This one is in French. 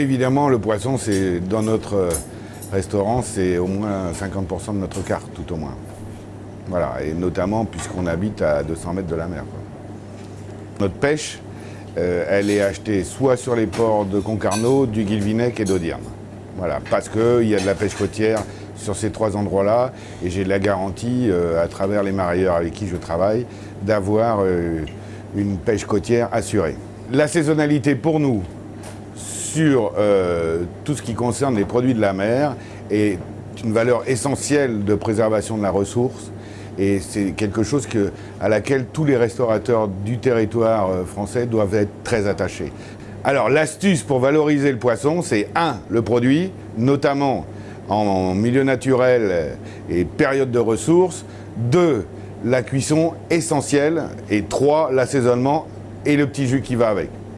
Évidemment, le poisson, c'est dans notre euh, restaurant, c'est au moins 50% de notre carte, tout au moins. Voilà, et notamment puisqu'on habite à 200 mètres de la mer. Notre pêche, euh, elle est achetée soit sur les ports de Concarneau, du Guilvinec et d'Audierne. Voilà, parce qu'il y a de la pêche côtière sur ces trois endroits-là, et j'ai la garantie, euh, à travers les marailleurs avec qui je travaille, d'avoir une pêche côtière assurée. La saisonnalité pour nous, sur euh, tout ce qui concerne les produits de la mer est une valeur essentielle de préservation de la ressource et c'est quelque chose à laquelle tous les restaurateurs du territoire euh, français doivent être très attachés. Alors l'astuce pour valoriser le poisson, c'est un, le produit, notamment en milieu naturel et période de ressources, deux, la cuisson essentielle et trois, l'assaisonnement et le petit jus qui va avec.